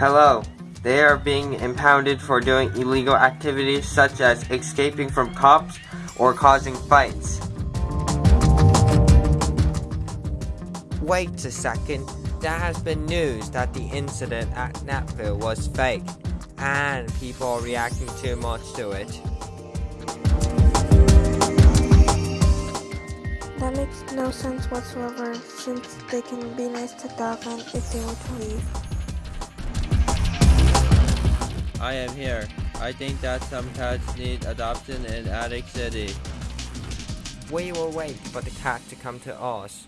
Hello. They are being impounded for doing illegal activities such as escaping from cops or causing fights. Wait a second. There has been news that the incident at Napville was fake, and people are reacting too much to it. That makes no sense whatsoever, since they can be nice to Davan if they were to leave. I am here. I think that some cats need adoption in Attic City. We will wait for the cat to come to us.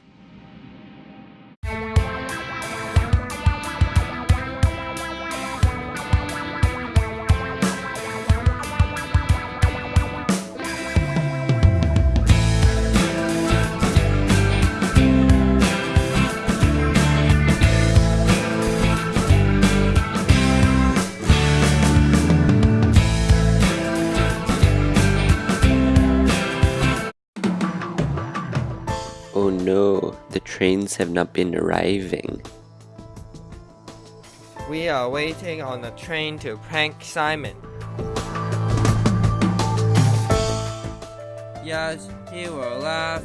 Oh no, the trains have not been arriving. We are waiting on the train to prank Simon. Yes, he will laugh.